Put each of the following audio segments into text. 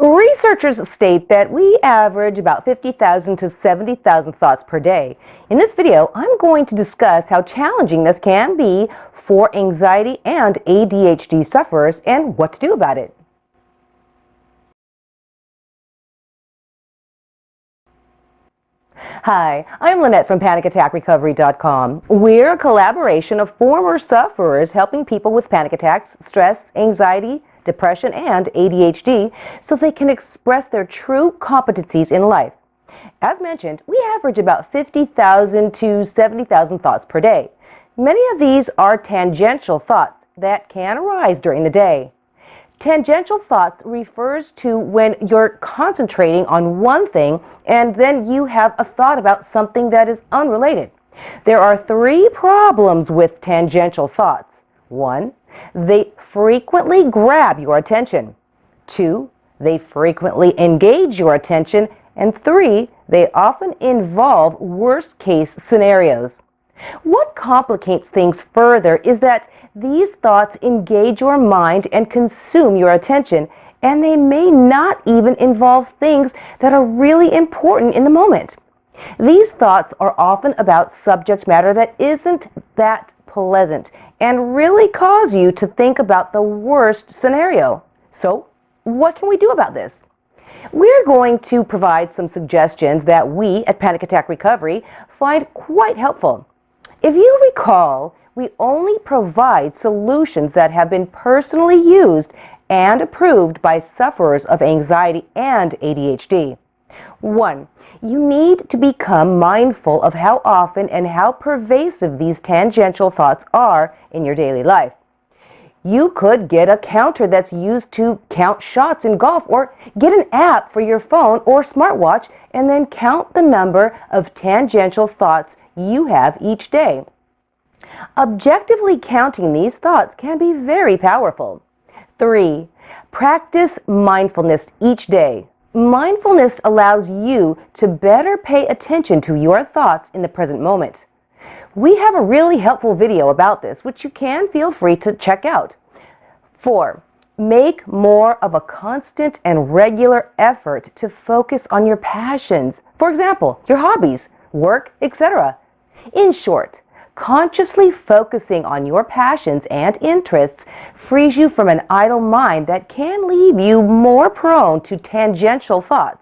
Researchers state that we average about 50,000 to 70,000 thoughts per day. In this video, I'm going to discuss how challenging this can be for anxiety and ADHD sufferers and what to do about it. Hi, I'm Lynette from PanicAttackRecovery.com. We're a collaboration of former sufferers helping people with panic attacks, stress, anxiety, depression, and ADHD so they can express their true competencies in life. As mentioned, we average about 50,000 to 70,000 thoughts per day. Many of these are tangential thoughts that can arise during the day. Tangential thoughts refers to when you're concentrating on one thing and then you have a thought about something that is unrelated. There are three problems with tangential thoughts. One, they frequently grab your attention. Two, they frequently engage your attention. And three, they often involve worst case scenarios. What complicates things further is that these thoughts engage your mind and consume your attention, and they may not even involve things that are really important in the moment. These thoughts are often about subject matter that isn't that pleasant and really cause you to think about the worst scenario. So, what can we do about this? We're going to provide some suggestions that we at Panic Attack Recovery find quite helpful. If you recall, we only provide solutions that have been personally used and approved by sufferers of anxiety and ADHD. 1. You need to become mindful of how often and how pervasive these tangential thoughts are in your daily life. You could get a counter that's used to count shots in golf or get an app for your phone or smartwatch and then count the number of tangential thoughts you have each day. Objectively counting these thoughts can be very powerful. 3. Practice mindfulness each day. Mindfulness allows you to better pay attention to your thoughts in the present moment. We have a really helpful video about this, which you can feel free to check out. 4. Make more of a constant and regular effort to focus on your passions. For example, your hobbies, work, etc. In short, consciously focusing on your passions and interests frees you from an idle mind that can leave you more prone to tangential thoughts.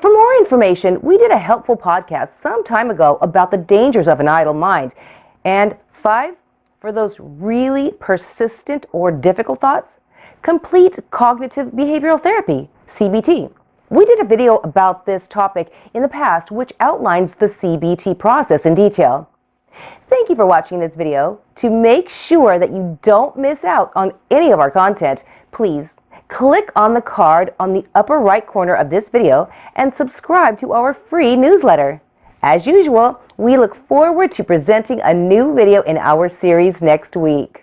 For more information, we did a helpful podcast some time ago about the dangers of an idle mind. And five, for those really persistent or difficult thoughts, complete cognitive behavioral therapy, CBT. We did a video about this topic in the past which outlines the CBT process in detail. Thank you for watching this video. To make sure that you don't miss out on any of our content, please click on the card on the upper right corner of this video and subscribe to our free newsletter. As usual, we look forward to presenting a new video in our series next week.